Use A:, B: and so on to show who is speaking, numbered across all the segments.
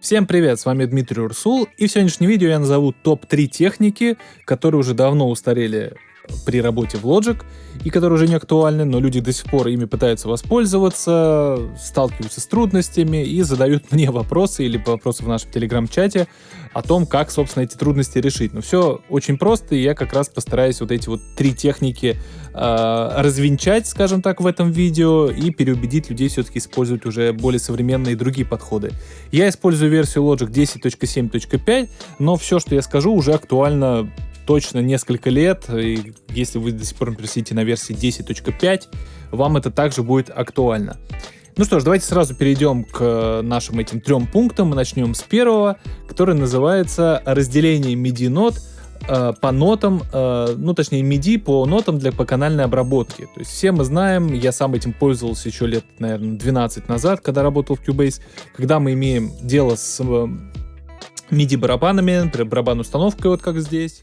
A: Всем привет, с вами Дмитрий Урсул, и в сегодняшнем видео я назову топ-3 техники, которые уже давно устарели при работе в Logic, и которые уже не актуальны, но люди до сих пор ими пытаются воспользоваться, сталкиваются с трудностями и задают мне вопросы или вопросы в нашем телеграм-чате о том, как, собственно, эти трудности решить. Но все очень просто, и я как раз постараюсь вот эти вот три техники э, развенчать, скажем так, в этом видео и переубедить людей все-таки использовать уже более современные другие подходы. Я использую версию Logic 10.7.5, но все, что я скажу, уже актуально точно несколько лет, и если вы до сих пор пересидите на версии 10.5, вам это также будет актуально. Ну что ж, давайте сразу перейдем к нашим этим трем пунктам. Мы начнем с первого, который называется разделение MIDI-нот э, по нотам, э, ну точнее MIDI по нотам для по канальной обработки. То есть все мы знаем, я сам этим пользовался еще лет, наверное, 12 назад, когда работал в Cubase, когда мы имеем дело с э, MIDI барабанами, барабан установкой, вот как здесь.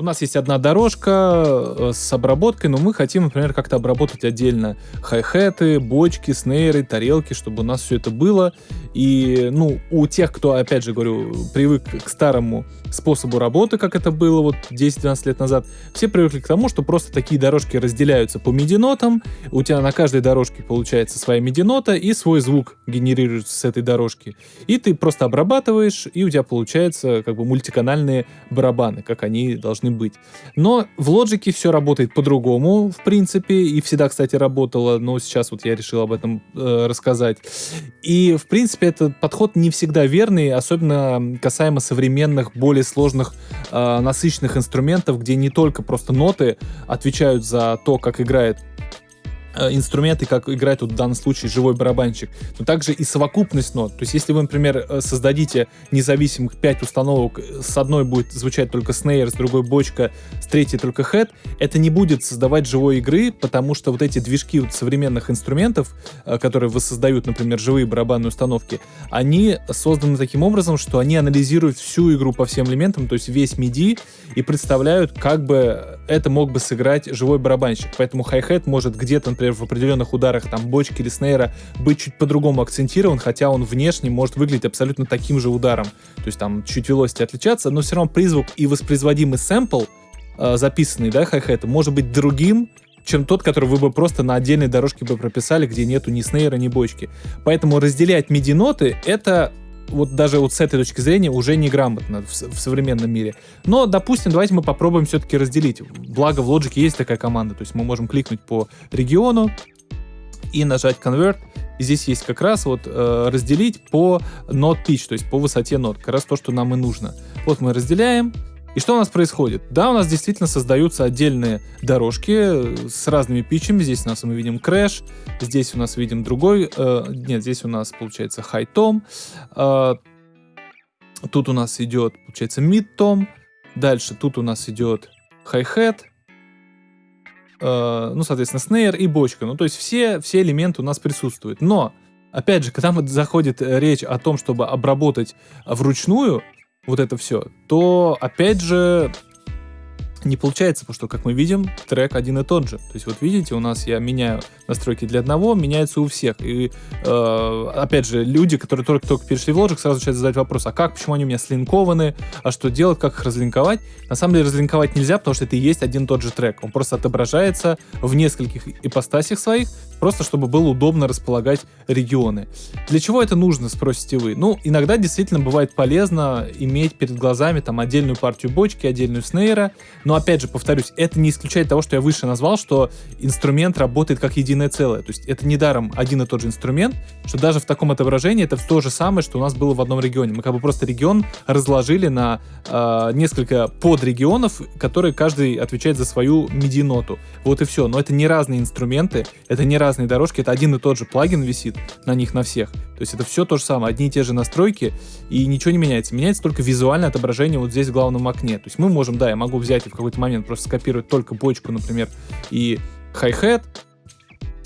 A: У нас есть одна дорожка э, с обработкой, но мы хотим, например, как-то обработать отдельно хай-хеты, бочки, снейры, тарелки, чтобы у нас все это было. И, ну, у тех, кто, опять же говорю, привык к старому способу работы, как это было вот 10-12 лет назад, все привыкли к тому, что просто такие дорожки разделяются по MIDI-нотам, у тебя на каждой дорожке получается своя MIDI-нота, и свой звук генерируется с этой дорожки. И ты просто обрабатываешь, и у тебя получается как бы мультиканальные барабаны, как они должны быть. Но в Logic все работает по-другому, в принципе, и всегда, кстати, работало, но сейчас вот я решил об этом э, рассказать. И, в принципе, этот подход не всегда верный, особенно касаемо современных, более сложных, э, насыщенных инструментов, где не только просто ноты отвечают за то, как играет инструменты, как играет тут в данном случае живой барабанщик, но также и совокупность нот. То есть, если вы, например, э, создадите независимых 5 установок, с одной будет звучать только снейр, с другой бочка, с третьей только хэт, это не будет создавать живой игры, потому что вот эти движки вот современных инструментов, э, которые воссоздают, например, живые барабанные установки, они созданы таким образом, что они анализируют всю игру по всем элементам, то есть весь MIDI, и представляют, как бы это мог бы сыграть живой барабанщик. Поэтому хай-хет может где-то, например, в определенных ударах там бочки или снейра быть чуть по-другому акцентирован, хотя он внешне может выглядеть абсолютно таким же ударом. То есть там чуть velocity отличаться, но все равно призвук и воспроизводимый сэмпл, э, записанный, да, хай-хета, может быть другим, чем тот, который вы бы просто на отдельной дорожке бы прописали, где нету ни снейра, ни бочки. Поэтому разделять MIDI-ноты — это вот даже вот с этой точки зрения уже неграмотно в, в современном мире. Но, допустим, давайте мы попробуем все-таки разделить. Благо в Logic есть такая команда, то есть мы можем кликнуть по региону и нажать Convert. И здесь есть как раз вот э, разделить по нот pitch, то есть по высоте нот, как раз то, что нам и нужно. Вот мы разделяем, и что у нас происходит? Да, у нас действительно создаются отдельные дорожки с разными питчами. Здесь у нас мы видим крэш, здесь у нас видим другой, э, нет, здесь у нас получается tom, э, тут у нас идет, получается, tom, дальше тут у нас идет hi-hat, э, ну, соответственно, snare и бочка. Ну, то есть все, все элементы у нас присутствуют. Но, опять же, когда заходит речь о том, чтобы обработать вручную, вот это все, то опять же не получается, потому что, как мы видим, трек один и тот же. То есть вот видите, у нас я меняю настройки для одного, меняются у всех. И э, опять же, люди, которые только-только перешли в Logic, сразу начинают задать вопрос, а как, почему они у меня слинкованы, а что делать, как их разлинковать? На самом деле разлинковать нельзя, потому что это и есть один и тот же трек. Он просто отображается в нескольких ипостасях своих, просто чтобы было удобно располагать регионы. Для чего это нужно, спросите вы? Ну, иногда действительно бывает полезно иметь перед глазами там отдельную партию бочки, отдельную снейра, но опять же, повторюсь, это не исключает того, что я выше назвал, что инструмент работает как единое целое. То есть это не даром один и тот же инструмент, что даже в таком отображении это то же самое, что у нас было в одном регионе. Мы как бы просто регион разложили на э, несколько подрегионов, которые каждый отвечает за свою MIDI-ноту. Вот и все. Но это не разные инструменты, это не разные дорожки, это один и тот же плагин висит на них на всех. То есть это все то же самое, одни и те же настройки, и ничего не меняется. Меняется только визуальное отображение вот здесь в главном окне. То есть мы можем, да, я могу взять и в какой-то момент просто скопировать только бочку, например, и хай-хет,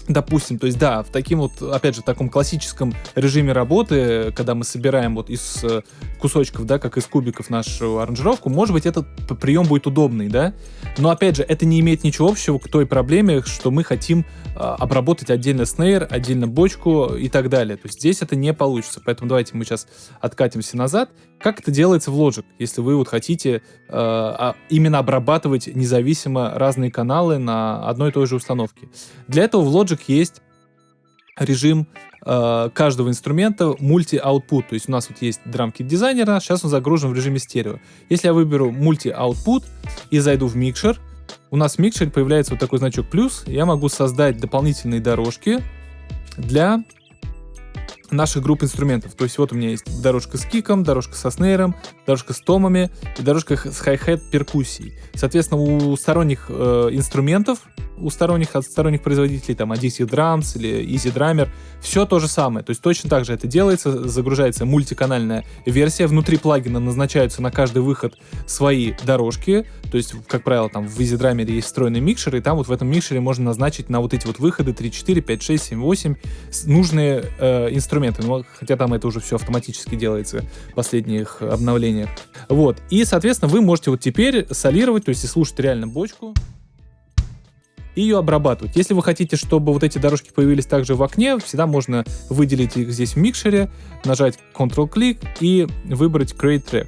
A: Допустим, то есть да, в таким вот, опять же, таком классическом режиме работы, когда мы собираем вот из э, кусочков, да, как из кубиков нашу аранжировку, может быть, этот прием будет удобный, да, но опять же, это не имеет ничего общего к той проблеме, что мы хотим э, обработать отдельно снейр, отдельно бочку и так далее. То есть здесь это не получится, поэтому давайте мы сейчас откатимся назад. Как это делается в Logic, если вы вот хотите э, именно обрабатывать независимо разные каналы на одной и той же установке? Для этого в Logic Logic есть режим э, каждого инструмента мульти-аутпут. То есть у нас вот есть драмкит дизайнера, сейчас он загружен в режиме стерео. Если я выберу мульти-аутпут и зайду в микшер, у нас в микшере появляется вот такой значок плюс, я могу создать дополнительные дорожки для наших групп инструментов. То есть вот у меня есть дорожка с киком, дорожка со снейром, дорожка с томами и дорожка с хай-хет перкуссией. Соответственно, у сторонних э, инструментов у сторонних, от сторонних производителей, там, Odyssey Drums или Easy Drummer, все то же самое. То есть точно так же это делается, загружается мультиканальная версия, внутри плагина назначаются на каждый выход свои дорожки, то есть, как правило, там в Easy Drummer есть встроенный микшер, и там вот в этом микшере можно назначить на вот эти вот выходы 3, 4, 5, 6, 7, 8 нужные э, инструменты, ну, хотя там это уже все автоматически делается в последних обновлениях. Вот, и, соответственно, вы можете вот теперь солировать, то есть и слушать реально бочку, и ее обрабатывать. Если вы хотите, чтобы вот эти дорожки появились также в окне, всегда можно выделить их здесь в микшере, нажать Ctrl-клик и выбрать Create Track.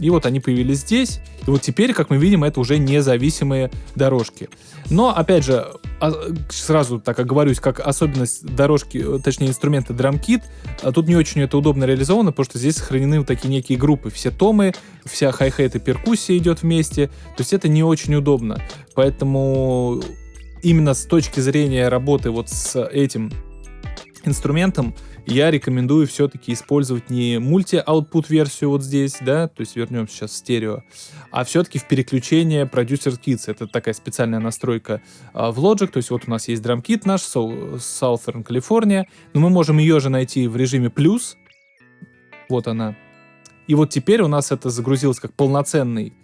A: И вот они появились здесь. И вот теперь, как мы видим, это уже независимые дорожки. Но, опять же, сразу так оговорюсь, как особенность дорожки, точнее инструмента DrumKit, а тут не очень это удобно реализовано, потому что здесь сохранены вот такие некие группы. Все томы, вся хай-хет и перкуссия идет вместе. То есть это не очень удобно. Поэтому именно с точки зрения работы вот с этим инструментом я рекомендую все-таки использовать не мульти-аутпут версию вот здесь, да, то есть вернемся сейчас в стерео, а все-таки в переключение Producer Kits. Это такая специальная настройка а, в Logic, то есть вот у нас есть драм-кит наш, Southern California, но мы можем ее же найти в режиме плюс, вот она. И вот теперь у нас это загрузилось как полноценный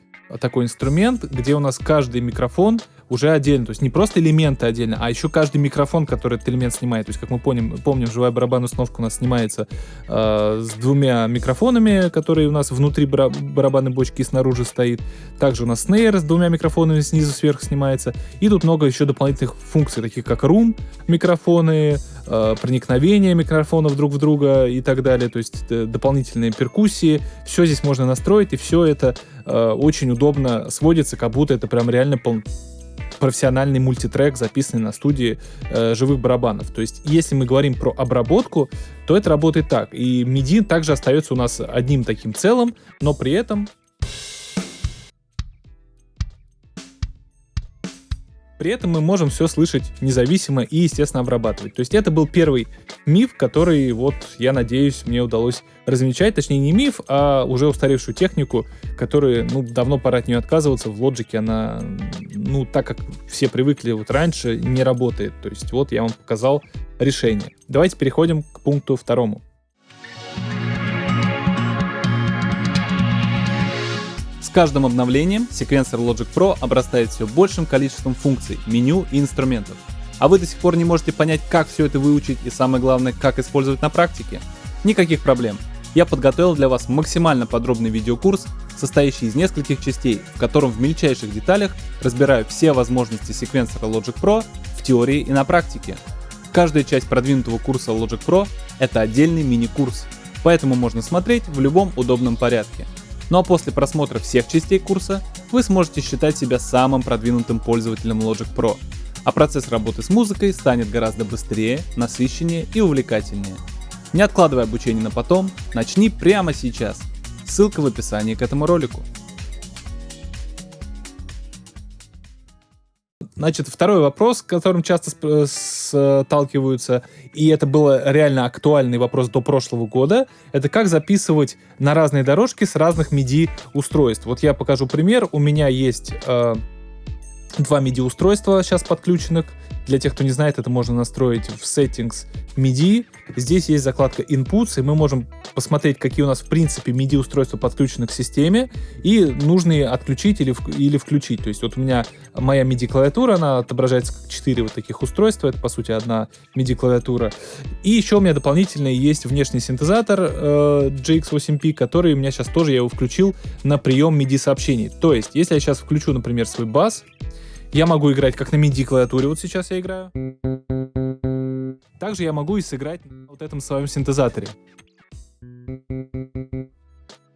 A: такой инструмент, где у нас каждый микрофон уже отдельно. То есть не просто элементы отдельно, а еще каждый микрофон, который этот элемент снимает. То есть, как мы помним, помним живая барабанная установка у нас снимается э, с двумя микрофонами, которые у нас внутри бара барабанной бочки и снаружи стоит. Также у нас снейр с двумя микрофонами снизу сверху снимается. И тут много еще дополнительных функций, таких как рум микрофоны, э, проникновение микрофонов друг в друга и так далее. То есть э, дополнительные перкуссии. Все здесь можно настроить, и все это э, очень удобно сводится, как будто это прям реально пол профессиональный мультитрек, записанный на студии э, живых барабанов. То есть, если мы говорим про обработку, то это работает так. И MIDI также остается у нас одним таким целым, но при этом При этом мы можем все слышать независимо и, естественно, обрабатывать. То есть это был первый миф, который, вот, я надеюсь, мне удалось размечать. Точнее, не миф, а уже устаревшую технику, которую, ну, давно пора от нее отказываться. В Logic она, ну, так как все привыкли вот раньше, не работает. То есть вот я вам показал решение. Давайте переходим к пункту второму.
B: Каждым обновлением секвенсор Logic Pro обрастает все большим количеством функций, меню и инструментов. А вы до сих пор не можете понять, как все это выучить и самое главное, как использовать на практике? Никаких проблем. Я подготовил для вас максимально подробный видеокурс, состоящий из нескольких частей, в котором в мельчайших деталях разбираю все возможности секвенсора Logic Pro в теории и на практике. Каждая часть продвинутого курса Logic Pro — это отдельный мини-курс, поэтому можно смотреть в любом удобном порядке. Ну а после просмотра всех частей курса вы сможете считать себя самым продвинутым пользователем Logic Pro, а процесс работы с музыкой станет гораздо быстрее, насыщеннее и увлекательнее. Не откладывай обучение на потом, начни прямо сейчас. Ссылка в описании к этому ролику.
A: Значит, второй вопрос, которым часто сталкиваются, и это был реально актуальный вопрос до прошлого года, это как записывать на разные дорожки с разных MIDI устройств. Вот я покажу пример. У меня есть э, два MIDI-устройства сейчас подключенных. Для тех, кто не знает, это можно настроить в Settings MIDI. Здесь есть закладка Inputs, и мы можем посмотреть, какие у нас в принципе MIDI-устройства подключены к системе, и нужные отключить или, или включить. То есть вот у меня моя MIDI-клавиатура, она отображается как 4 вот таких устройства, это по сути одна MIDI-клавиатура. И еще у меня дополнительно есть внешний синтезатор э, GX8P, который у меня сейчас тоже, я его включил на прием MIDI-сообщений. То есть, если я сейчас включу, например, свой бас, я могу играть как на MIDI-клавиатуре, вот сейчас я играю. Также я могу и сыграть на вот этом своем синтезаторе.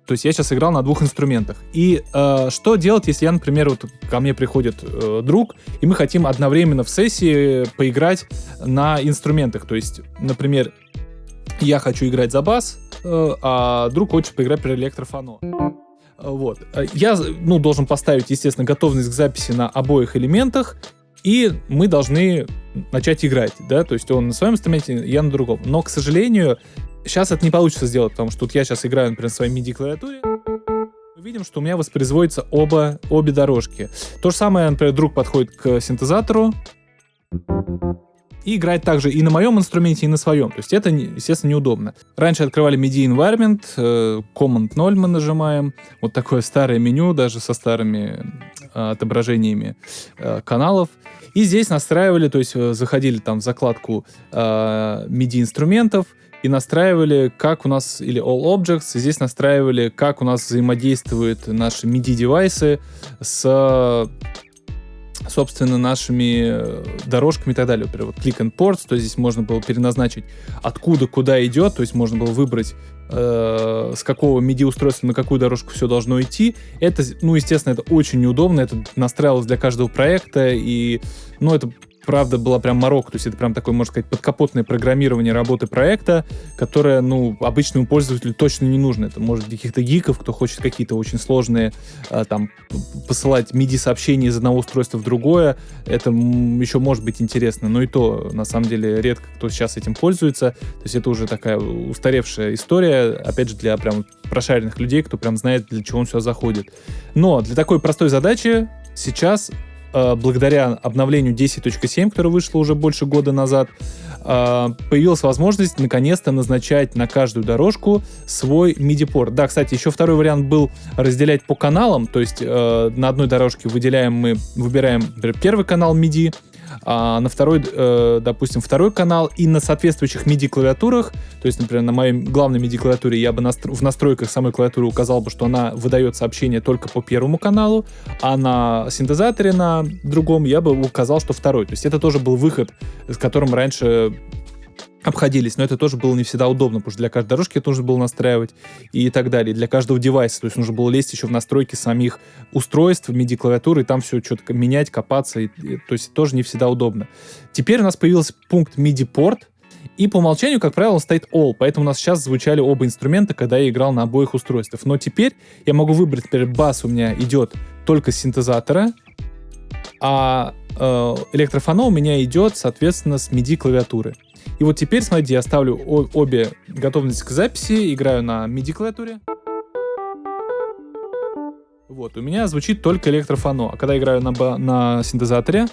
A: То есть я сейчас играл на двух инструментах. И э, что делать, если я, например, вот ко мне приходит э, друг, и мы хотим одновременно в сессии поиграть на инструментах. То есть, например, я хочу играть за бас, э, а друг хочет поиграть при электрофоно. Вот. Я ну, должен поставить, естественно, готовность к записи на обоих элементах, и мы должны начать играть, да, то есть он на своем инструменте, я на другом. Но, к сожалению, сейчас это не получится сделать, потому что тут я сейчас играю, например, на своей MIDI-клавиатуре, мы видим, что у меня воспроизводятся оба, обе дорожки. То же самое, например, друг подходит к синтезатору, и играть также и на моем инструменте, и на своем. То есть это, естественно, неудобно. Раньше открывали MIDI Environment, э, Command 0 мы нажимаем. Вот такое старое меню, даже со старыми э, отображениями э, каналов. И здесь настраивали, то есть заходили там в закладку MIDI инструментов, и настраивали, как у нас, или All Objects, и здесь настраивали, как у нас взаимодействуют наши MIDI-девайсы с собственно, нашими э, дорожками и так далее. Например, вот click and ports, то здесь можно было переназначить, откуда куда идет, то есть можно было выбрать, э, с какого MIDI-устройства на какую дорожку все должно идти. Это, ну, естественно, это очень неудобно, это настраивалось для каждого проекта, и, ну, это правда была прям морок, то есть это прям такое, можно сказать, подкапотное программирование работы проекта, которое, ну, обычному пользователю точно не нужно. Это может для каких-то гиков, кто хочет какие-то очень сложные, э, там, посылать MIDI-сообщения из одного устройства в другое, это еще может быть интересно, но и то, на самом деле, редко кто сейчас этим пользуется, то есть это уже такая устаревшая история, опять же, для прям прошаренных людей, кто прям знает, для чего он сюда заходит. Но для такой простой задачи сейчас благодаря обновлению 10.7, которое вышло уже больше года назад, э, появилась возможность наконец-то назначать на каждую дорожку свой MIDI-порт. Да, кстати, еще второй вариант был разделять по каналам, то есть э, на одной дорожке выделяем мы, выбираем первый канал MIDI, а на второй, э, допустим, второй канал и на соответствующих MIDI-клавиатурах, то есть, например, на моей главной MIDI-клавиатуре я бы настро- в настройках самой клавиатуры указал бы, что она выдает сообщение только по первому каналу, а на синтезаторе на другом я бы указал, что второй. То есть это тоже был выход, с которым раньше обходились, но это тоже было не всегда удобно, потому что для каждой дорожки это нужно было настраивать и так далее, для каждого девайса, то есть нужно было лезть еще в настройки самих устройств, MIDI-клавиатуры, и там все что-то менять, копаться, и, и, то есть тоже не всегда удобно. Теперь у нас появился пункт MIDI-порт, и по умолчанию, как правило, стоит All, поэтому у нас сейчас звучали оба инструмента, когда я играл на обоих устройствах. Но теперь я могу выбрать, теперь бас у меня идет только с синтезатора, а электрофоно у меня идет, соответственно, с MIDI клавиатуры. И вот теперь, смотрите, я ставлю обе готовности к записи, играю на MIDI клавиатуре. Вот, у меня звучит только электрофоно. А когда играю на, на синтезаторе,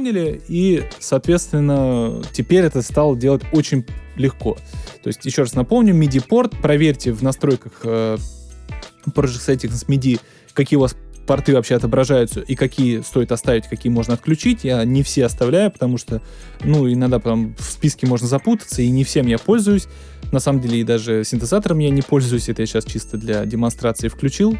A: поняли, и, соответственно, теперь это стало делать очень легко. То есть, еще раз напомню, MIDI-порт, проверьте в настройках э, Project Settings MIDI, какие у вас порты вообще отображаются и какие стоит оставить, какие можно отключить. Я не все оставляю, потому что, ну, иногда потом в списке можно запутаться, и не всем я пользуюсь. На самом деле, и даже синтезатором я не пользуюсь, это я сейчас чисто для демонстрации включил.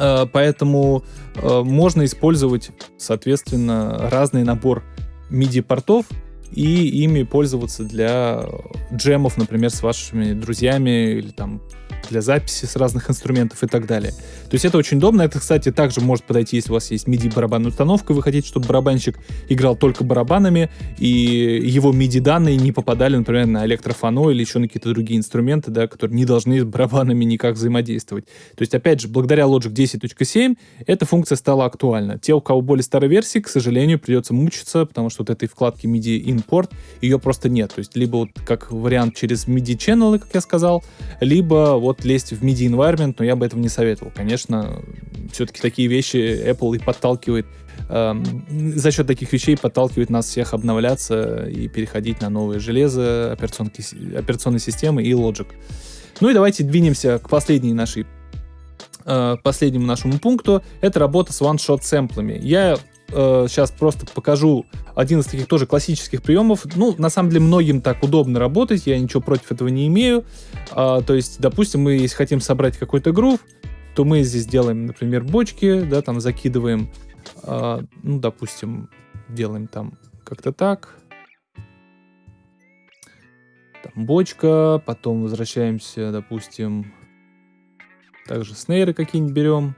A: Э, поэтому э, можно использовать, соответственно, разный набор MIDI-портов и ими пользоваться для джемов, например, с вашими друзьями или там для записи с разных инструментов и так далее. То есть это очень удобно. Это, кстати, также может подойти, если у вас есть MIDI барабанная установка, вы хотите, чтобы барабанщик играл только барабанами, и его MIDI данные не попадали, например, на электрофоно или еще на какие-то другие инструменты, да, которые не должны с барабанами никак взаимодействовать. То есть, опять же, благодаря Logic 10.7 эта функция стала актуальна. Те, у кого более старой версии, к сожалению, придется мучиться, потому что вот этой вкладки MIDI Import ее просто нет. То есть, либо вот как вариант через MIDI channel, как я сказал, либо вот лезть в MIDI environment, но я бы этого не советовал. Конечно, все-таки такие вещи Apple и подталкивает за счет таких вещей подталкивает нас всех обновляться и переходить на новые железо, операционные системы и Logic. Ну и давайте двинемся к последней нашей э, последнему нашему пункту. Это работа с one-shot сэмплами. Я э, сейчас просто покажу один из таких тоже классических приемов. Ну, на самом деле, многим так удобно работать, я ничего против этого не имею. А, то есть, допустим, мы, если хотим собрать какой-то грув, то мы здесь делаем, например, бочки, да, там закидываем а, ну, допустим, делаем там как-то так. Там бочка, потом возвращаемся, допустим, также снейры какие-нибудь берем.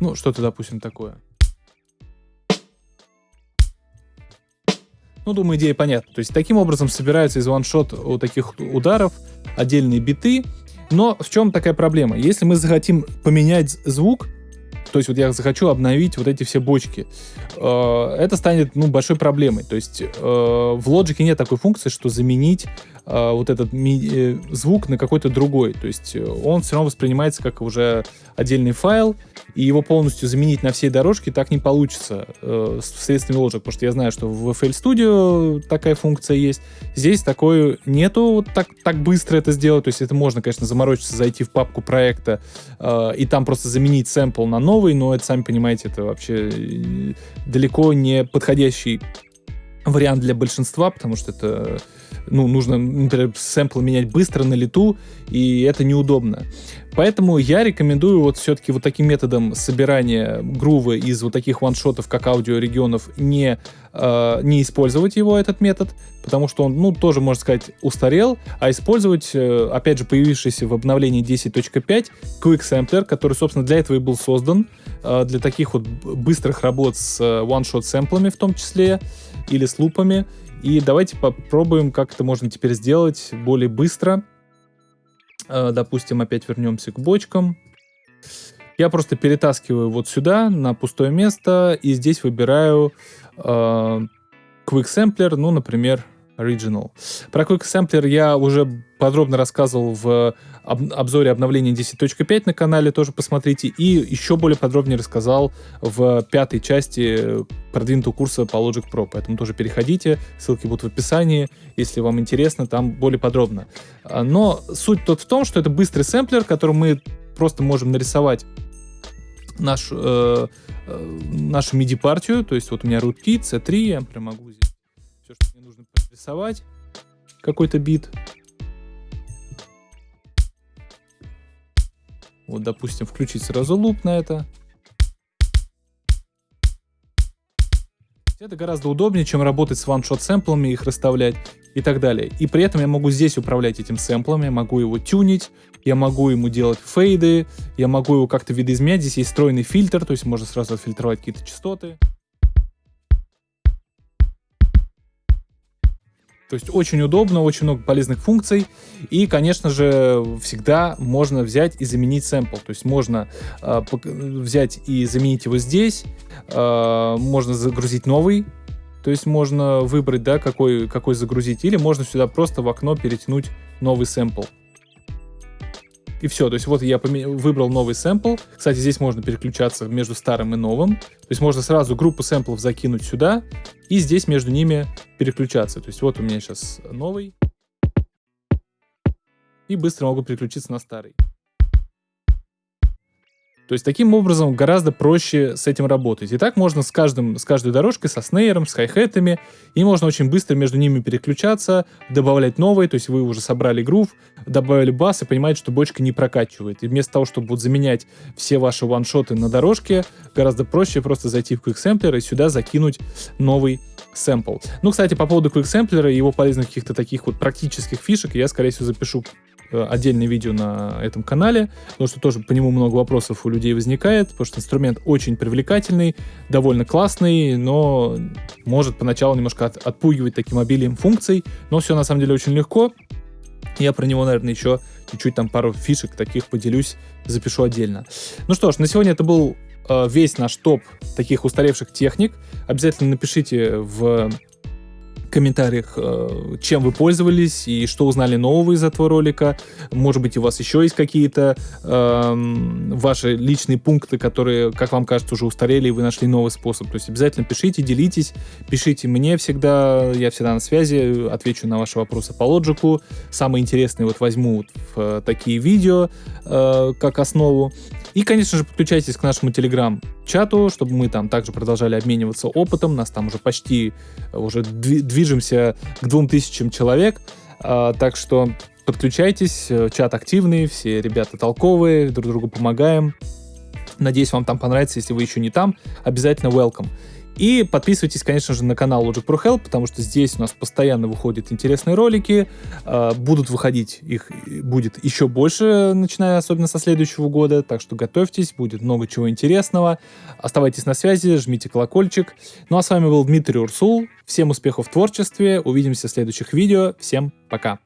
A: Ну, что-то, допустим, такое. Ну, думаю, идея понятна. То есть таким образом собираются из ваншот у таких ударов отдельные биты. Но в чем такая проблема? Если мы захотим поменять звук, то есть вот я захочу обновить вот эти все бочки, э, это станет ну, большой проблемой. То есть э, в Logic нет такой функции, что заменить э, вот этот ми- звук на какой-то другой. То есть он все равно воспринимается как уже отдельный файл, и его полностью заменить на всей дорожке так не получится э, средствами Logic, потому что я знаю, что в FL Studio такая функция есть. Здесь такой нету вот так, так быстро это сделать, то есть это можно, конечно, заморочиться, зайти в папку проекта э, и там просто заменить сэмпл на новый, но это, сами понимаете, это вообще э, далеко не подходящий вариант для большинства, потому что это ну, нужно, например, сэмпл менять быстро на лету, и это неудобно. Поэтому я рекомендую вот все-таки вот таким методом собирания грува из вот таких ваншотов, как аудиорегионов, не, э, не использовать его, этот метод, потому что он, ну, тоже, можно сказать, устарел, а использовать, э, опять же, появившийся в обновлении 10.5 Quick Sampler, который, собственно, для этого и был создан, э, для таких вот быстрых работ с э, one-shot сэмплами в том числе, или с лупами. И давайте попробуем, как это можно теперь сделать более быстро, Э, допустим, опять вернемся к бочкам. Я просто перетаскиваю вот сюда, на пустое место, и здесь выбираю э, Quick Sampler, ну, например, Original. Про Quick Sampler я уже подробно рассказывал в об обзоре обновления 10.5 на канале, тоже посмотрите. И еще более подробнее рассказал в пятой части продвинутого курса по Logic Pro. Поэтому тоже переходите, ссылки будут в описании, если вам интересно, там более подробно. А, но суть тут в том, что это быстрый сэмплер, которым мы просто можем нарисовать наш, э, э, нашу MIDI-партию. То есть вот у меня rootkit, C3, я прям могу здесь все, что мне нужно рисовать, какой-то бит. Вот, допустим, включить сразу луп на это. Это гораздо удобнее, чем работать с one-shot сэмплами, их расставлять и так далее. И при этом я могу здесь управлять этим сэмплом, я могу его тюнить, я могу ему делать фейды, я могу его как-то видоизменять. Здесь есть встроенный фильтр, то есть можно сразу отфильтровать какие-то частоты. То есть очень удобно, очень много полезных функций. И, конечно же, всегда можно взять и заменить сэмпл. То есть можно э, взять и заменить его здесь. Э, можно загрузить новый. То есть можно выбрать, да, какой, какой загрузить. Или можно сюда просто в окно перетянуть новый сэмпл и все. То есть вот я выбрал новый сэмпл. Кстати, здесь можно переключаться между старым и новым. То есть можно сразу группу сэмплов закинуть сюда и здесь между ними переключаться. То есть вот у меня сейчас новый. И быстро могу переключиться на старый. То есть таким образом гораздо проще с этим работать. И так можно с, каждым, с каждой дорожкой, со снейром, с хай-хетами, и можно очень быстро между ними переключаться, добавлять новые, то есть вы уже собрали грув, добавили бас и понимаете, что бочка не прокачивает. И вместо того, чтобы вот заменять все ваши ваншоты на дорожке, гораздо проще просто зайти в QuickSampler и сюда закинуть новый сэмпл. Ну, кстати, по поводу QuickSampler и его полезных каких-то таких вот практических фишек я, скорее всего, запишу отдельное видео на этом канале, потому что тоже по нему много вопросов у людей возникает, потому что инструмент очень привлекательный, довольно классный, но может поначалу немножко от, отпугивать таким обилием функций, но все на самом деле очень легко. Я про него, наверное, еще чуть-чуть там пару фишек таких поделюсь, запишу отдельно. Ну что ж, на сегодня это был э, весь наш топ таких устаревших техник. Обязательно напишите в комментариях, э, чем вы пользовались и что узнали нового из этого ролика. Может быть, у вас еще есть какие-то э, ваши личные пункты, которые, как вам кажется, уже устарели, и вы нашли новый способ. То есть обязательно пишите, делитесь, пишите мне всегда, я всегда на связи, отвечу на ваши вопросы по лоджику. Самые интересные вот возьму вот в э, такие видео э, как основу. И, конечно же, подключайтесь к нашему телеграм-чату, чтобы мы там также продолжали обмениваться опытом. Нас там уже почти уже движемся к двум тысячам человек. А, так что подключайтесь, чат активный, все ребята толковые, друг другу помогаем. Надеюсь, вам там понравится. Если вы еще не там, обязательно welcome. И подписывайтесь, конечно же, на канал Logic Pro Help, потому что здесь у нас постоянно выходят интересные ролики. Э, будут выходить, их будет еще больше, начиная особенно со следующего года. Так что готовьтесь, будет много чего интересного. Оставайтесь на связи, жмите колокольчик. Ну а с вами был Дмитрий Урсул. Всем успехов в творчестве. Увидимся в следующих видео. Всем пока.